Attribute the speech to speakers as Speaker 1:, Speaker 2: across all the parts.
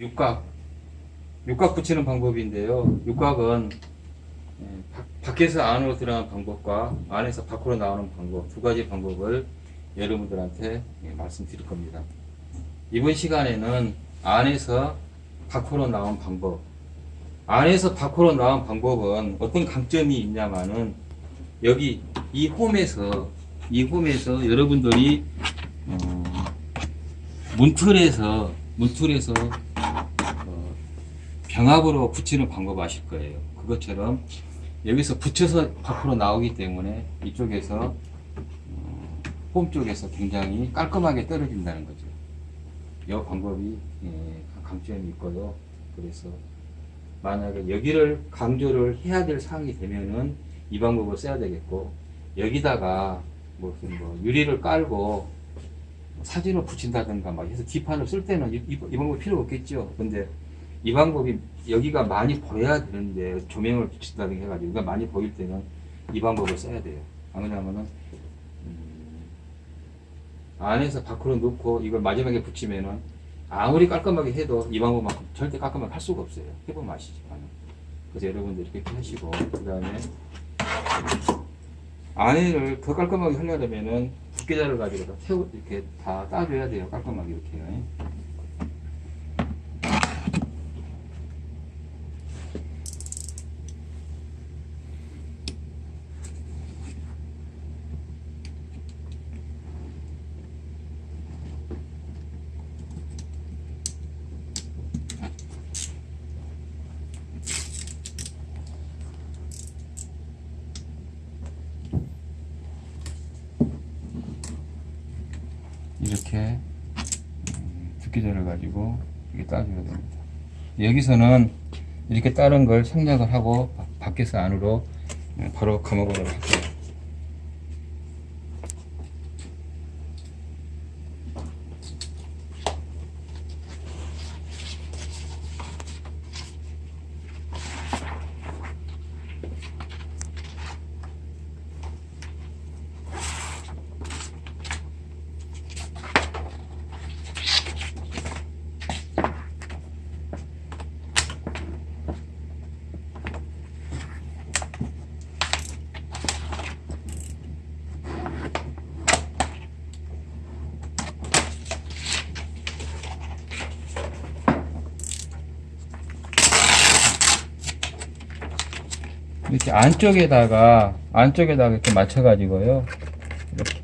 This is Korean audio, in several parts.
Speaker 1: 육각 육각 붙이는 방법인데요. 육각은 예, 밖- 밖에서 안으로 들어가는 방법과 안에서 밖으로 나오는 방법 두 가지 방법을 여러분들한테 예, 말씀드릴 겁니다. 이번 시간에는 안에서 밖으로 나온 방법 안에서 밖으로 나온 방법은 어떤 강점이 있냐마는 여기 이 홈에서 이 홈에서 여러분들이 어, 문틀에서 문틀에서 어, 병합으로 붙이는 방법 아실 거예요. 그것처럼 여기서 붙여서 밖으로 나오기 때문에 이쪽에서 어, 홈 쪽에서 굉장히 깔끔하게 떨어진다는 거죠. 이 방법이 예, 강점이 있고요. 그래서 만약에 여기를 강조를 해야 될 상황이 되면은 이 방법을 써야 되겠고 여기다가 무슨 뭐 유리를 깔고 사진을 붙인다든가 막 해서 기판을 쓸 때는 이, 이, 이 방법 필요 없겠죠. 근데 이 방법이 여기가 많이 보여야 되는데 조명을 붙인다든가 해가지고 여기가 많이 보일 때는 이 방법을 써야 돼요. 안 그러냐면은 음, 안에서 밖으로 넣고 이걸 마지막에 붙이면은 아무리 깔끔하게 해도 이 방법만큼 절대 깔끔하게 할 수가 없어요. 해보면 아시지만. 그래서 여러분들 이렇게 하시고 그 다음에 안에를 더 깔끔하게 하려면은 붓기자를 가지고 다 태우 이렇게 다 따줘야 돼요. 깔끔하게 이렇게. 이렇게 음, 두께자를 가지고 이렇게 따줘야 됩니다. 여기서는 이렇게 따른 걸 생략을 하고 바- 밖에서 안으로 음, 바로 감아보도록 할게요. 이렇게 안쪽에다가 안쪽에다가 이렇게 맞춰가지고요. 이렇게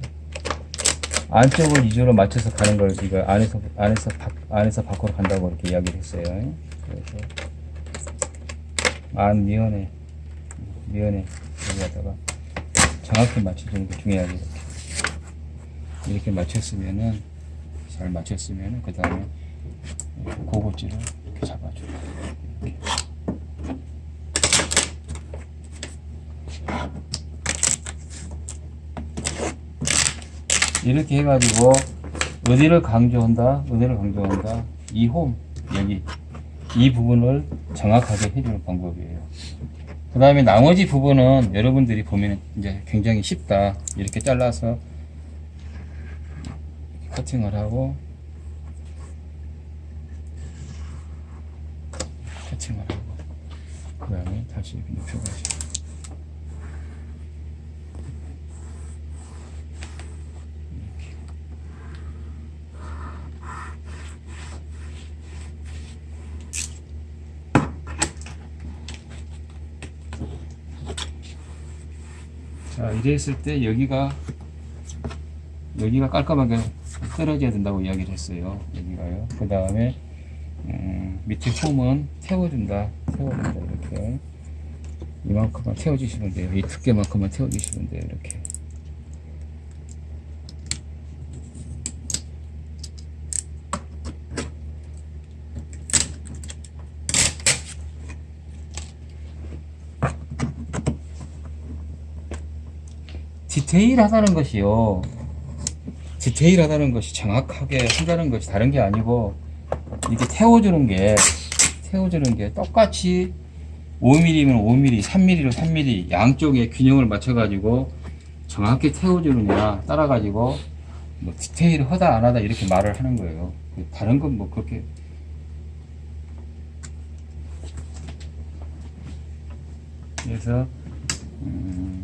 Speaker 1: 안쪽을 위주로 맞춰서 가는 걸 지금 안에서 안에서 밖 안에서 밖으로 간다고 이렇게 이야기를 했어요. 그래서 안 미연에 미연에 여기다가 정확히 맞춰주는 게 중요하게 이렇게 이렇게 맞췄으면은 잘 맞췄으면은 그 다음에 고급지를 이렇게 잡아줘요. 이렇게. 이렇게 해가지고 어디를 강조한다 어디를 강조한다. 이 홈 여기. 이 부분을 정확하게 해주는 방법이에요. 그 다음에 나머지 부분은 여러분들이 보면 이제 굉장히 쉽다. 이렇게 잘라서 커팅을 하고 커팅을 하고 그 다음에 다시 눕혀가지고 자, 이래 있을 때 여기가 여기가 깔끔하게 떨어져야 된다고 이야기를 했어요. 여기가요. 그 다음에 음, 밑에 홈은 태워준다. 태워준다. 이렇게 이만큼만 태워주시면 돼요. 이 두께만큼만 태워주시면 돼요. 이렇게. 디테일하다는 것이요 디테일하다는 것이 정확하게 한다는 것이 다른 게 아니고 이렇게 태워주는 게 태워주는 게 똑같이 5mm면 5mm, 3mm로 3mm 양쪽에 균형을 맞춰가지고 정확히 태워주느냐 따라가지고 뭐 디테일 하다 안 하다 이렇게 말을 하는 거예요. 다른 건 뭐 그렇게 그래서 음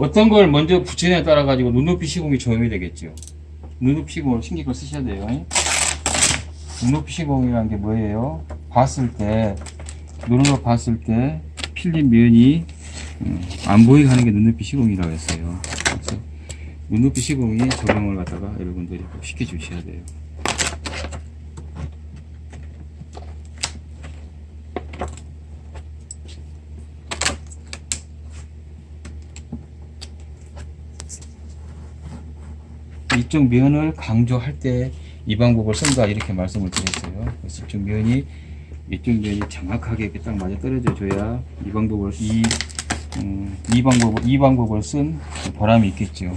Speaker 1: 어떤 걸 먼저 붙이느냐에 따라 가지고 눈높이 시공이 적용이 되겠죠. 눈높이 시공을 신경을 쓰셔야 돼요. 눈높이 시공이라는 게 뭐예요? 봤을 때 눈으로 봤을 때 필름 면이 음, 안 보이게 하는 게 눈높이 시공이라고 했어요. 그래서 눈높이 시공이 적용을 갖다가 여러분들이 꼭 시켜주셔야 돼요. 이쪽 면을 강조할 때 이 방법을 쓴다 이렇게 말씀을 드렸어요. 그래서 이쪽 면이 이쪽 면이 정확하게 이렇게 딱 맞아 떨어져 줘야 이 방법을 이, 음, 이 방법을 이 방법을 쓴 보람이 있겠죠.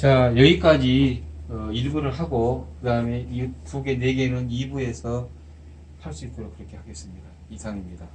Speaker 1: 자 여기까지 어, 1부를 하고 그 다음에 이 두 개, 네 개는 2부에서 할 수 있도록 그렇게 하겠습니다. 이상입니다.